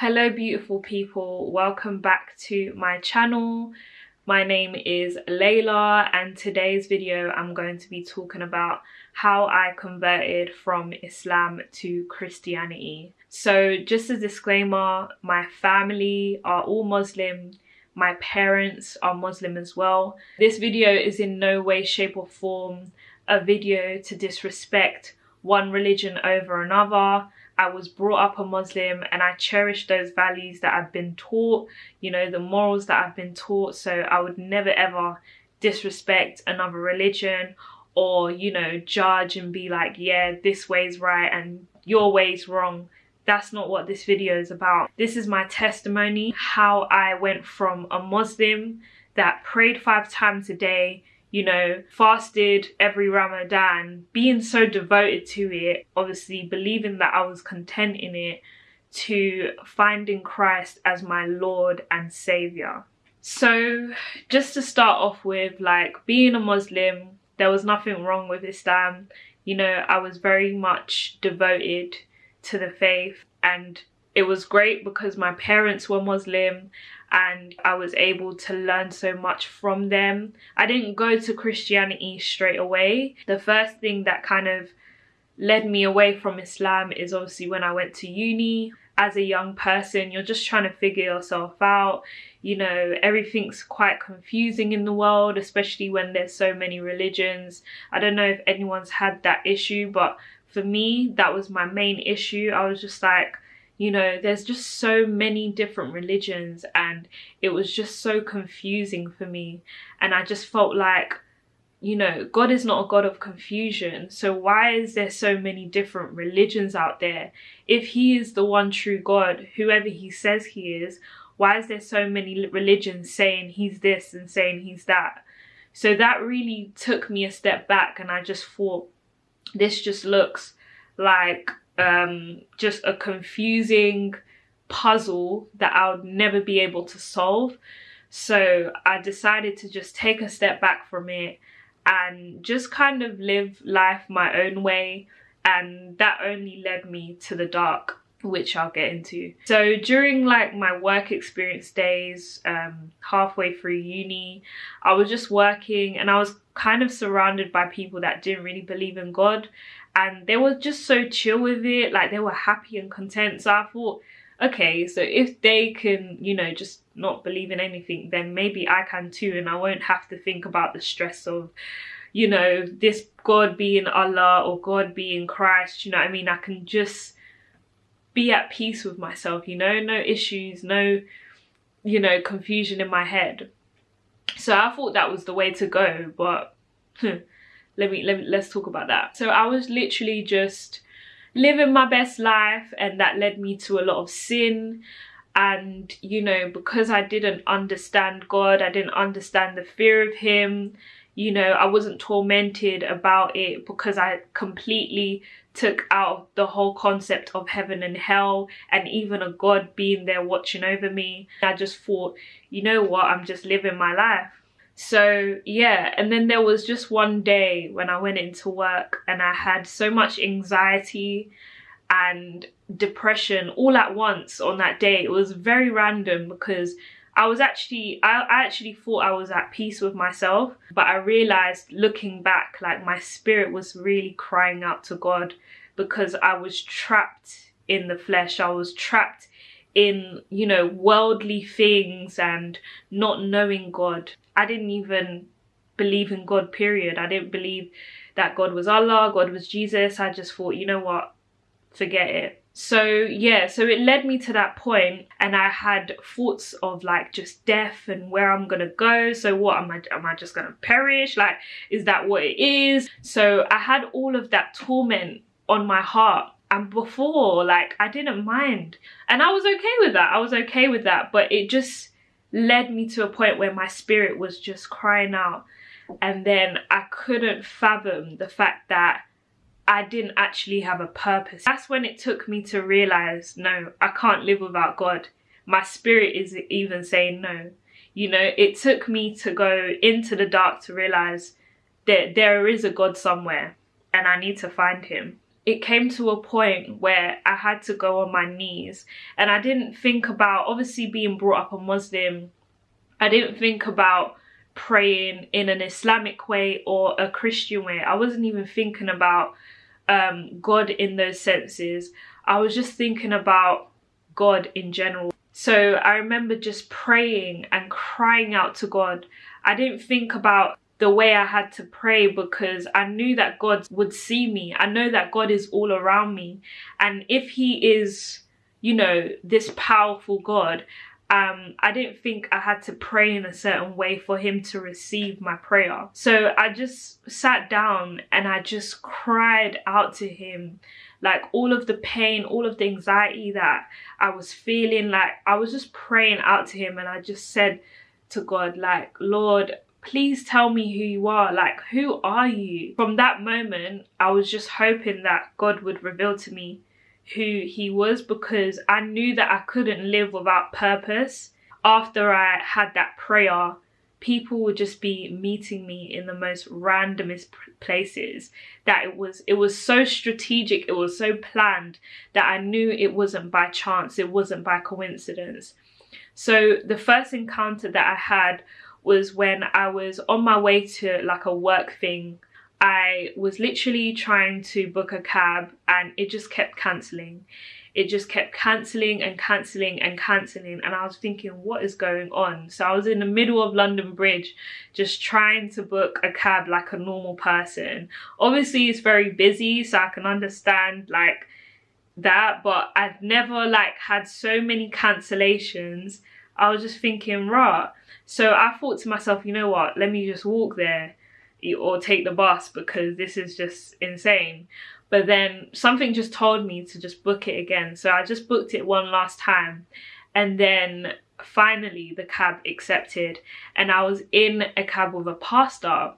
Hello beautiful people, welcome back to my channel. My name is Layla and today's video I'm going to be talking about how I converted from Islam to Christianity. So just a disclaimer, my family are all Muslim, my parents are Muslim as well. This video is in no way, shape or form a video to disrespect one religion over another. I was brought up a Muslim and I cherish those values that I've been taught, you know, the morals that I've been taught. So I would never ever disrespect another religion or, you know, judge and be like, yeah, this way's right and your way's wrong. That's not what this video is about. This is my testimony, how I went from a Muslim that prayed five times a day, you know, fasted every Ramadan, being so devoted to it, obviously believing that I was content in it, to finding Christ as my Lord and Savior. So, just to start off with, like being a Muslim, there was nothing wrong with Islam. You know, I was very much devoted to the faith and it was great because my parents were Muslim and I was able to learn so much from them. I didn't go to Christianity straight away. The first thing that kind of led me away from Islam is obviously when I went to uni. As a young person, you're just trying to figure yourself out. You know, everything's quite confusing in the world, especially when there's so many religions. I don't know if anyone's had that issue, but for me, that was my main issue. I was just like, you know there's just so many different religions and it was just so confusing for me. And i just felt like you know god is not a god of confusion. So why is there so many different religions out there? If he is the one true god whoever he says he is why is there so many religions saying he's this and saying he's that? So that really took me a step back and i just thought this just looks like um, just a confusing puzzle that I would never be able to solve. So I decided to just take a step back from it and just kind of live life my own way. And that only led me to the dark which I'll get into. So during like my work experience days, um, halfway through uni, I was just working and I was kind of surrounded by people that didn't really believe in God and they were just so chill with it like they were happy and content. So i thought okay so if they can you know just not believe in anything then maybe i can too and i won't have to think about the stress of you know this god being allah or god being christ you know i mean? I can just be at peace with myself you know? No issues no you know confusion in my head. So i thought that was the way to go but hmm. Let me, let me let's talk about that. So i was literally just living my best life and that led me to a lot of sin. And you know because i didn't understand god i didn't understand the fear of him you know i wasn't tormented about it because i completely took out the whole concept of heaven and hell and even a god being there watching over me. I just thought you know what? I'm just living my life so yeah, and then there was just one day when I went into work and I had so much anxiety and depression all at once on that day. It was very random because I was actually, I, actually thought I was at peace with myself, but I realized looking back, like my spirit was really crying out to God because I was trapped in the flesh. I was trapped in, you know, worldly things and not knowing God. I didn't even believe in God, period. I didn't believe that God was Allah, God was Jesus. I just thought, you know what, forget it. So yeah, so it led me to that point and I had thoughts of like just death and where I'm gonna go. So what am I am I just gonna perish? Like is that what it is? So I had all of that torment on my heart and before like I didn't mind and I was okay with that I was okay with that but it just led me to a point where my spirit was just crying out. And then I couldn't fathom the fact that I didn't actually have a purpose. That's when it took me to realize no I can't live without God. My spirit is even saying no. You know it took me to go into the dark to realize that there is a God somewhere and I need to find him it came to a point where I had to go on my knees. And I didn't think about obviously being brought up a Muslim I didn't think about praying in an Islamic way or a Christian way. I wasn't even thinking about um, God in those senses. I was just thinking about God in general. So I remember just praying and crying out to God. I didn't think about the way I had to pray because I knew that God would see me. I know that God is all around me. And if he is, you know, this powerful God, um, I didn't think I had to pray in a certain way for him to receive my prayer. So I just sat down and I just cried out to him like all of the pain, all of the anxiety that I was feeling, like I was just praying out to him and I just said to God, like, Lord, please tell me who you are. Like who are you? From that moment i was just hoping that god would reveal to me who he was because i knew that i couldn't live without purpose. After i had that prayer people would just be meeting me in the most randomest places. That it was it was so strategic it was so planned that i knew it wasn't by chance it wasn't by coincidence. So the first encounter that i had was when I was on my way to like a work thing. I was literally trying to book a cab and it just kept cancelling. It just kept cancelling and cancelling and cancelling and I was thinking what is going on? So I was in the middle of London Bridge just trying to book a cab like a normal person. Obviously it's very busy so I can understand like that but I've never like had so many cancellations. I was just thinking, right. so I thought to myself, you know what, let me just walk there or take the bus because this is just insane. But then something just told me to just book it again. So I just booked it one last time. And then finally the cab accepted and I was in a cab with a pastor.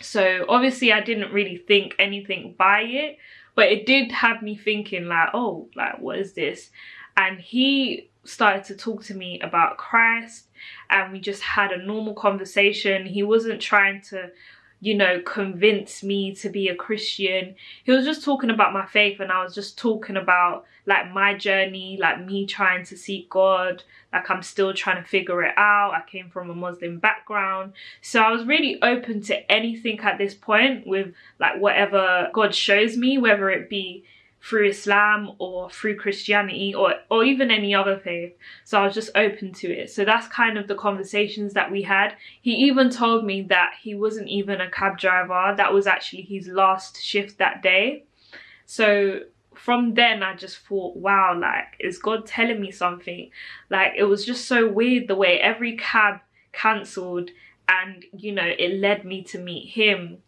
So obviously I didn't really think anything by it, but it did have me thinking like, oh, like what is this? And he started to talk to me about Christ and we just had a normal conversation. He wasn't trying to, you know, convince me to be a Christian. He was just talking about my faith and I was just talking about like my journey, like me trying to seek God, like I'm still trying to figure it out. I came from a Muslim background. So I was really open to anything at this point with like whatever God shows me, whether it be through Islam or through Christianity or, or even any other faith. So I was just open to it. So that's kind of the conversations that we had. He even told me that he wasn't even a cab driver. That was actually his last shift that day. So from then I just thought, wow, like, is God telling me something? Like, it was just so weird the way every cab cancelled and, you know, it led me to meet him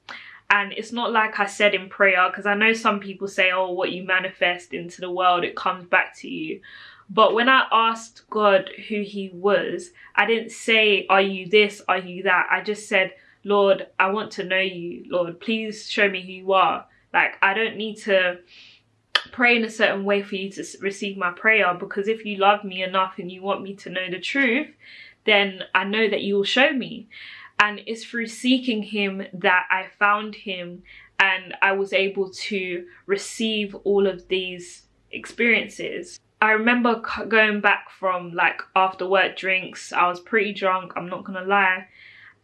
and it's not like I said in prayer because I know some people say oh what you manifest into the world it comes back to you. But when I asked God who he was I didn't say are you this? Are you that? I just said Lord I want to know you. Lord please show me who you are. Like I don't need to pray in a certain way for you to receive my prayer because if you love me enough and you want me to know the truth then I know that you will show me and it's through seeking him that I found him and I was able to receive all of these experiences. I remember going back from like after work drinks, I was pretty drunk, I'm not gonna lie,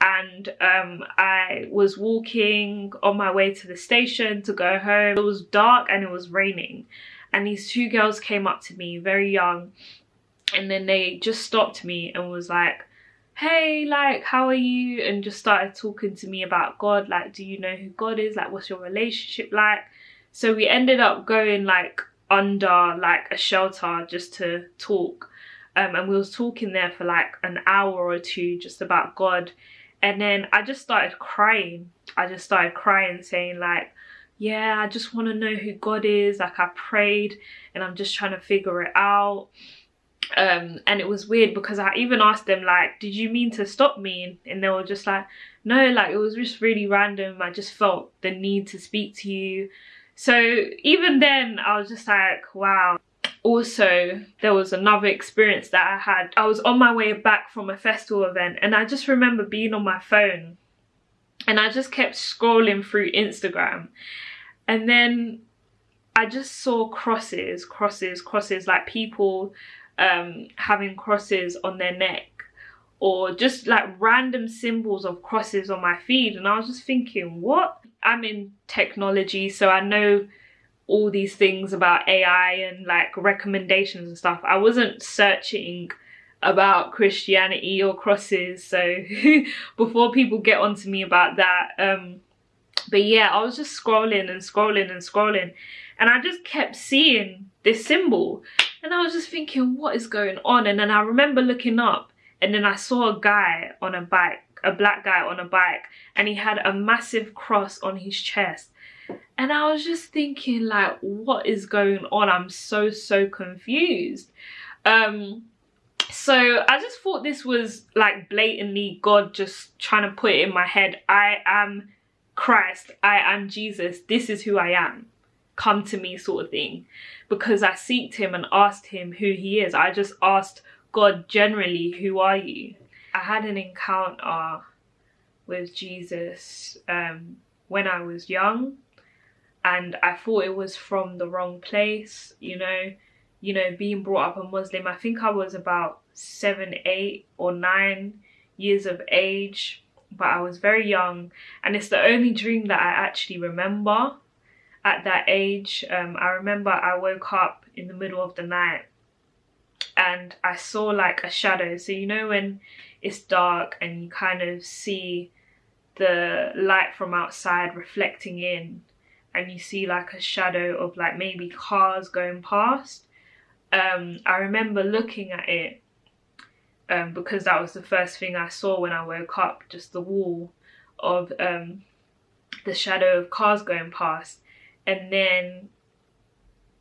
and um, I was walking on my way to the station to go home. It was dark and it was raining and these two girls came up to me, very young, and then they just stopped me and was like, hey like how are you? And just started talking to me about god like do you know who god is? Like what's your relationship like? So we ended up going like under like a shelter just to talk. Um, and we was talking there for like an hour or two just about god. And then i just started crying. I just started crying saying like yeah i just want to know who god is. Like i prayed and i'm just trying to figure it out um and it was weird because i even asked them like did you mean to stop me? And they were just like no like it was just really random. I just felt the need to speak to you. So even then i was just like wow. Also there was another experience that i had. I was on my way back from a festival event and i just remember being on my phone and i just kept scrolling through instagram. And then I just saw crosses, crosses, crosses, like people um, having crosses on their neck or just like random symbols of crosses on my feed. And I was just thinking, what? I'm in technology, so I know all these things about AI and like recommendations and stuff. I wasn't searching about Christianity or crosses, so before people get onto me about that, um, but yeah, I was just scrolling and scrolling and scrolling and I just kept seeing this symbol and I was just thinking, what is going on? And then I remember looking up and then I saw a guy on a bike, a black guy on a bike and he had a massive cross on his chest. And I was just thinking like, what is going on? I'm so, so confused. Um, so I just thought this was like blatantly God just trying to put it in my head. I am Christ, I am Jesus, this is who I am. Come to me sort of thing. Because I seeked him and asked him who he is. I just asked God generally, who are you? I had an encounter with Jesus um, when I was young and I thought it was from the wrong place, you know, you know, being brought up a Muslim. I think I was about seven, eight or nine years of age but I was very young and it's the only dream that I actually remember at that age. Um, I remember I woke up in the middle of the night and I saw like a shadow. So you know when it's dark and you kind of see the light from outside reflecting in and you see like a shadow of like maybe cars going past. Um, I remember looking at it um, because that was the first thing I saw when I woke up, just the wall of um, the shadow of cars going past. And then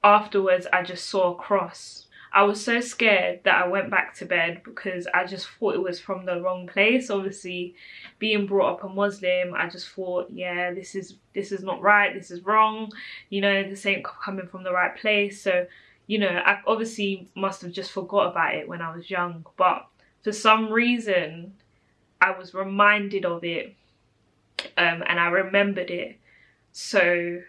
afterwards, I just saw a cross. I was so scared that I went back to bed because I just thought it was from the wrong place. Obviously, being brought up a Muslim, I just thought, yeah, this is this is not right. This is wrong. You know, this ain't coming from the right place. So, you know, I obviously must have just forgot about it when I was young. But for some reason I was reminded of it um, and I remembered it so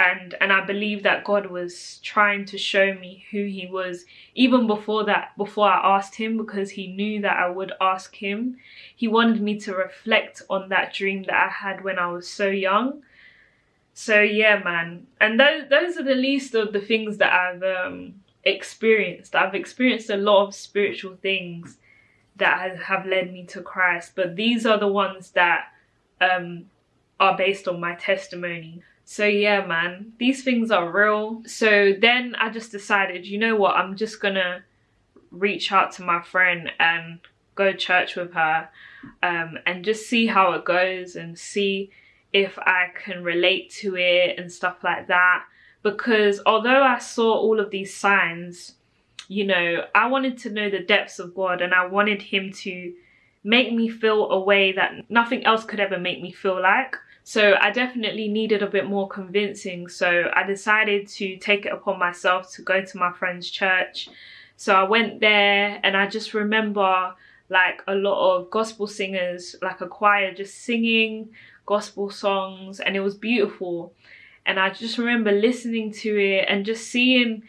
and and I believe that God was trying to show me who he was even before that before I asked him because he knew that I would ask him. He wanted me to reflect on that dream that I had when I was so young. So yeah man. And those those are the least of the things that I've um experienced. I've experienced a lot of spiritual things that have led me to Christ, but these are the ones that um, are based on my testimony. So yeah, man, these things are real. So then I just decided, you know what, I'm just gonna reach out to my friend and go church with her um, and just see how it goes and see if I can relate to it and stuff like that. Because although I saw all of these signs, you know, I wanted to know the depths of God and I wanted him to make me feel a way that nothing else could ever make me feel like. So I definitely needed a bit more convincing. So I decided to take it upon myself to go to my friend's church. So I went there and I just remember like a lot of gospel singers, like a choir just singing gospel songs and it was beautiful. And I just remember listening to it and just seeing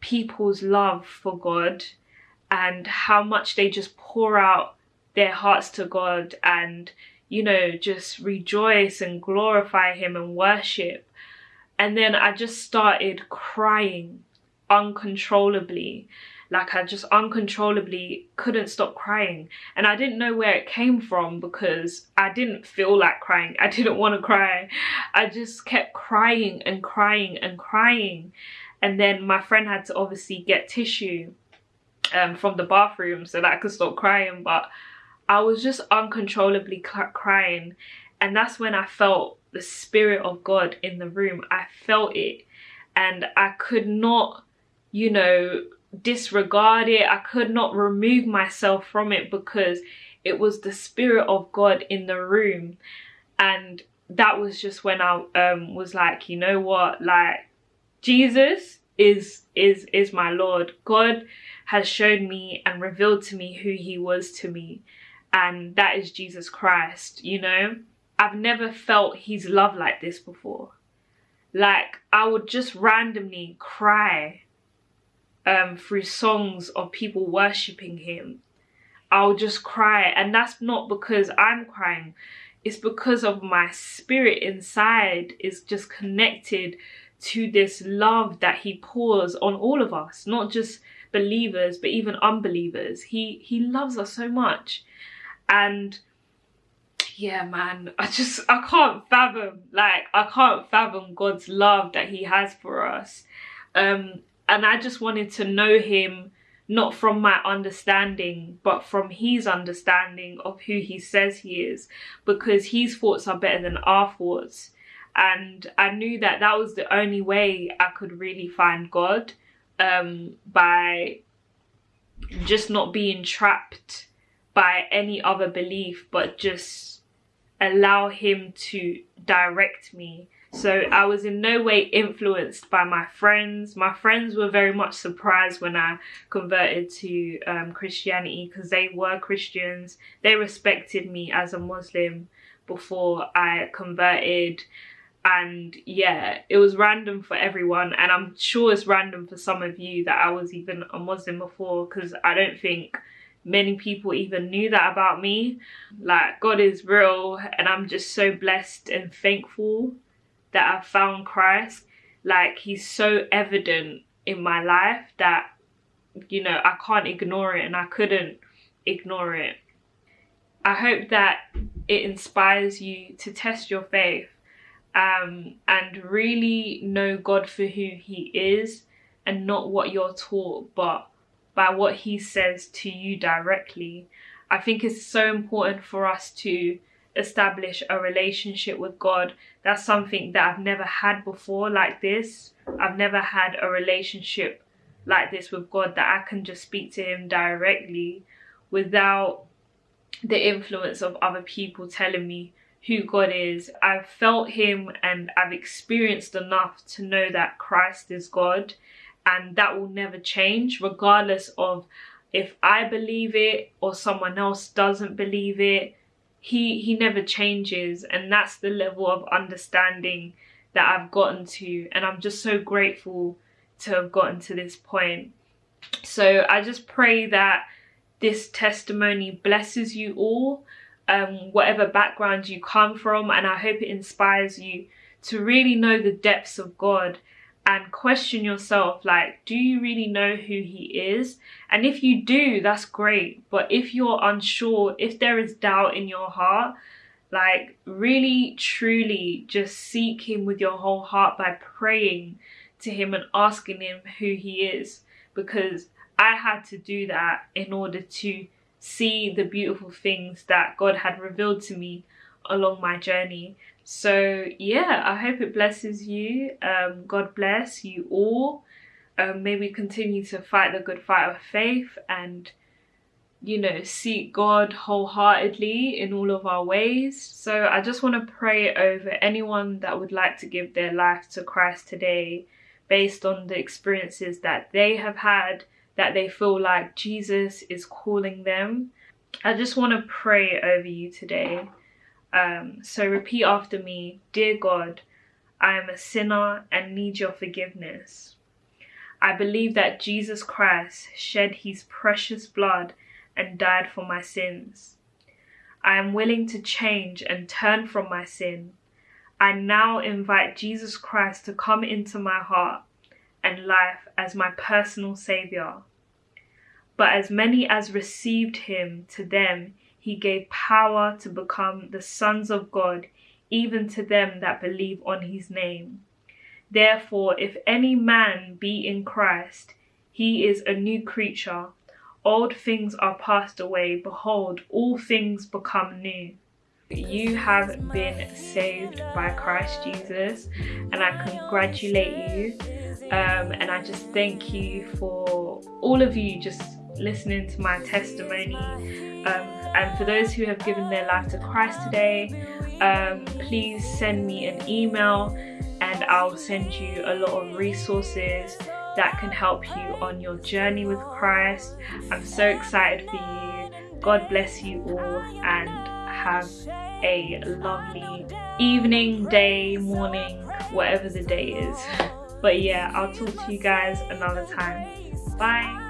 people's love for God and how much they just pour out their hearts to God and, you know, just rejoice and glorify Him and worship. And then I just started crying uncontrollably. Like I just uncontrollably couldn't stop crying. And I didn't know where it came from because I didn't feel like crying. I didn't want to cry. I just kept crying and crying and crying and then my friend had to obviously get tissue um, from the bathroom so that I could stop crying but I was just uncontrollably crying and that's when I felt the spirit of God in the room. I felt it and I could not you know disregard it. I could not remove myself from it because it was the spirit of God in the room. And that was just when I um, was like you know what? Like Jesus is is is my Lord. God has shown me and revealed to me who he was to me and that is Jesus Christ, you know? I've never felt his love like this before. like I would just randomly cry um, through songs of people worshipping him. I'll just cry and that's not because I'm crying. It's because of my spirit inside is just connected to this love that he pours on all of us, not just believers, but even unbelievers. He he loves us so much. And yeah, man, I just I can't fathom like I can't fathom God's love that he has for us. Um and I just wanted to know him not from my understanding but from his understanding of who he says he is because his thoughts are better than our thoughts and I knew that that was the only way I could really find God um, by just not being trapped by any other belief but just allow him to direct me so I was in no way influenced by my friends. My friends were very much surprised when I converted to um, Christianity because they were Christians. They respected me as a Muslim before I converted and yeah it was random for everyone and i'm sure it's random for some of you that i was even a muslim before because i don't think many people even knew that about me. Like god is real and i'm just so blessed and thankful that i found christ. Like he's so evident in my life that you know i can't ignore it and i couldn't ignore it. I hope that it inspires you to test your faith um, and really know God for who he is and not what you're taught but by what he says to you directly. I think it's so important for us to establish a relationship with God. That's something that I've never had before like this. I've never had a relationship like this with God that I can just speak to him directly without the influence of other people telling me who God is. I've felt him and I've experienced enough to know that Christ is God and that will never change regardless of if I believe it or someone else doesn't believe it. He he never changes and that's the level of understanding that I've gotten to and I'm just so grateful to have gotten to this point. So I just pray that this testimony blesses you all um, whatever background you come from and I hope it inspires you to really know the depths of God and question yourself like do you really know who he is? And if you do that's great. But if you're unsure if there is doubt in your heart like really truly just seek him with your whole heart by praying to him and asking him who he is. Because I had to do that in order to see the beautiful things that God had revealed to me along my journey. So yeah, I hope it blesses you. Um, God bless you all. Um, may we continue to fight the good fight of faith and you know seek God wholeheartedly in all of our ways. So I just want to pray over anyone that would like to give their life to Christ today based on the experiences that they have had that they feel like Jesus is calling them. I just want to pray over you today. Um, so repeat after me Dear God, I am a sinner and need your forgiveness. I believe that Jesus Christ shed his precious blood and died for my sins. I am willing to change and turn from my sin. I now invite Jesus Christ to come into my heart and life as my personal Saviour. But as many as received him, to them he gave power to become the sons of God, even to them that believe on his name. Therefore, if any man be in Christ, he is a new creature. Old things are passed away. Behold, all things become new. You have been saved by Christ Jesus, and I congratulate you um, and I just thank you for all of you just listening to my testimony um, and for those who have given their life to Christ today um, please send me an email and I'll send you a lot of resources that can help you on your journey with Christ. I'm so excited for you. God bless you all and have a lovely evening day morning whatever the day is. But yeah i'll talk to you guys another time. Bye